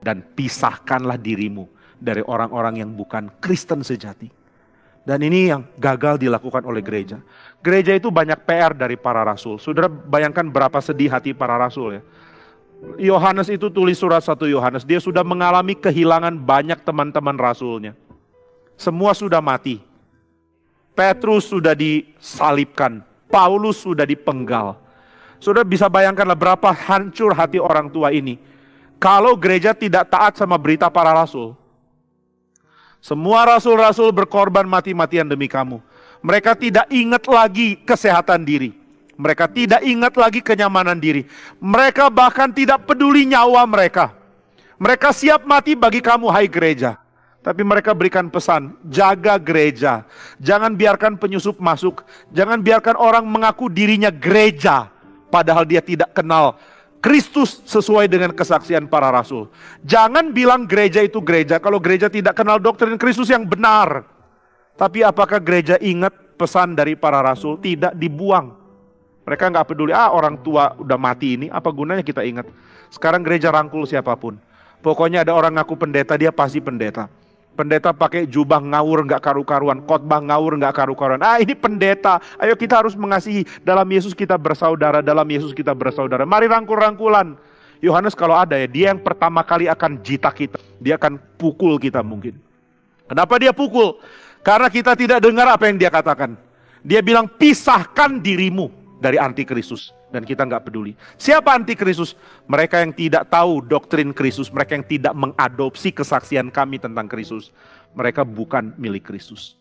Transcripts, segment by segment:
dan pisahkanlah dirimu dari orang-orang yang bukan Kristen sejati. Dan ini yang gagal dilakukan oleh gereja. Gereja itu banyak PR dari para rasul. Saudara bayangkan berapa sedih hati para rasul ya. Yohanes itu tulis surat satu Yohanes, dia sudah mengalami kehilangan banyak teman-teman rasulnya. Semua sudah mati. Petrus sudah disalibkan, Paulus sudah dipenggal. Sudah bisa bayangkanlah berapa hancur hati orang tua ini. Kalau gereja tidak taat sama berita para rasul. Semua rasul-rasul berkorban mati-matian demi kamu. Mereka tidak ingat lagi kesehatan diri. Mereka tidak ingat lagi kenyamanan diri. Mereka bahkan tidak peduli nyawa mereka. Mereka siap mati bagi kamu, hai gereja. Tapi mereka berikan pesan, jaga gereja. Jangan biarkan penyusup masuk. Jangan biarkan orang mengaku dirinya gereja. Padahal dia tidak kenal Kristus sesuai dengan kesaksian para rasul. Jangan bilang gereja itu gereja kalau gereja tidak kenal doktrin Kristus yang benar. Tapi apakah gereja ingat pesan dari para rasul? Tidak dibuang. Mereka nggak peduli, ah orang tua udah mati ini, apa gunanya kita ingat. Sekarang gereja rangkul siapa pun. Pokoknya ada orang ngaku pendeta, dia pasti pendeta. Pendeta pakai jubah ngawur nggak karu-karuan, khotbah ngawur nggak karu-karuan. Ah ini pendeta, ayo kita harus mengasihi. Dalam Yesus kita bersaudara, dalam Yesus kita bersaudara. Mari rangkul-rangkulan. Yohanes kalau ada ya, dia yang pertama kali akan jita kita. Dia akan pukul kita mungkin. Kenapa dia pukul? Karena kita tidak dengar apa yang dia katakan. Dia bilang pisahkan dirimu dari antikristus dan kita nggak peduli. Siapa antikristus? Mereka yang tidak tahu doktrin Kristus, mereka yang tidak mengadopsi kesaksian kami tentang Kristus. Mereka bukan milik Kristus.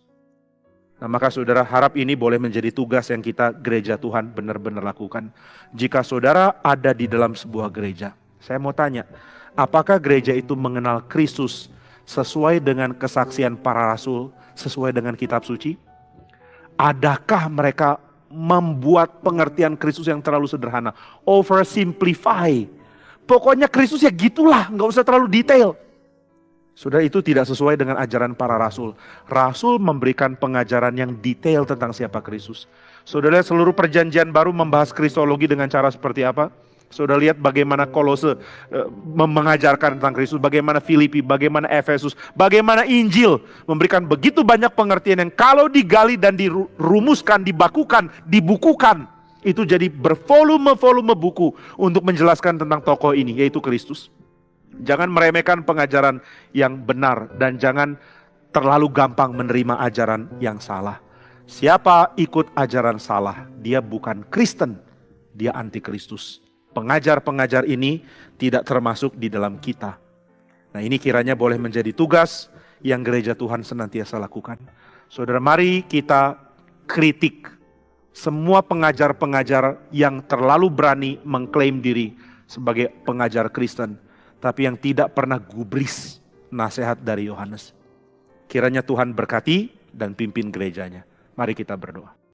Nah maka saudara harap ini boleh menjadi tugas yang kita gereja Tuhan benar-benar lakukan. Jika saudara ada di dalam sebuah gereja, saya mau tanya, apakah gereja itu mengenal Kristus sesuai dengan kesaksian para rasul, sesuai dengan kitab suci? Adakah mereka membuat pengertian Kristus yang terlalu sederhana. Oversimplify. Pokoknya Kristus ya gitulah, nggak usah terlalu detail. Sudah itu tidak sesuai dengan ajaran para rasul. Rasul memberikan pengajaran yang detail tentang siapa Kristus. Saudara seluruh perjanjian baru membahas kristologi dengan cara seperti apa? Sudah lihat bagaimana Kolose uh, mengajarkan tentang Kristus, bagaimana Filipi, bagaimana Efesus, bagaimana Injil memberikan begitu banyak pengertian yang kalau digali dan dirumuskan, dibakukan, dibukukan, itu jadi bervolume-volume buku untuk menjelaskan tentang tokoh ini, yaitu Kristus. Jangan meremehkan pengajaran yang benar dan jangan terlalu gampang menerima ajaran yang salah. Siapa ikut ajaran salah, dia bukan Kristen, dia anti Kristus pengajar-pengajar ini tidak termasuk di dalam kita. Nah ini kiranya boleh menjadi tugas yang gereja Tuhan senantiasa lakukan. Saudara mari kita kritik semua pengajar-pengajar yang terlalu berani mengklaim diri sebagai pengajar Kristen. Tapi yang tidak pernah gubris nasihat dari Yohanes. Kiranya Tuhan berkati dan pimpin gerejanya. Mari kita berdoa.